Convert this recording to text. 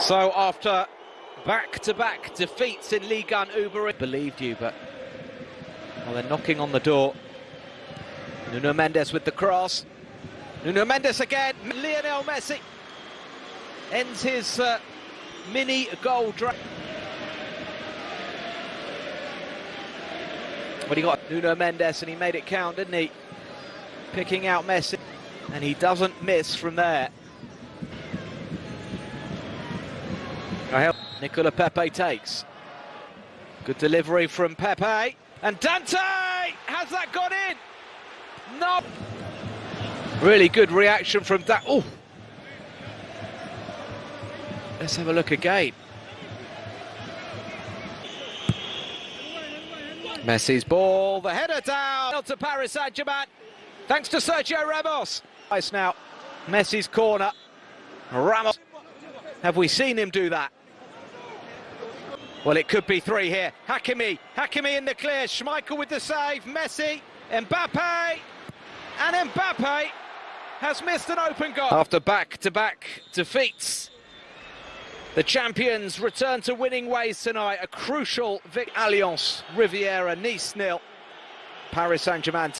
So after back-to-back defeats in Ligue 1 Uber believed you, but well, they're knocking on the door. Nuno Mendes with the cross. Nuno Mendes again. Lionel Messi ends his uh, mini goal drive. But he got Nuno Mendes and he made it count, didn't he? Picking out Messi, and he doesn't miss from there. Nicola Pepe takes. Good delivery from Pepe. And Dante! Has that got in? No! Really good reaction from that. Oh! Let's have a look again. Messi's ball, the header down to Paris Saint-Germain. Thanks to Sergio Ramos. Nice now. Messi's corner. Ramos. Have we seen him do that? Well, it could be three here. Hakimi, Hakimi in the clear. Schmeichel with the save. Messi, Mbappe, and Mbappe has missed an open goal. After back-to-back -back defeats, the champions return to winning ways tonight. A crucial Vic Allianz Riviera, Nice nil. Paris Saint-Germain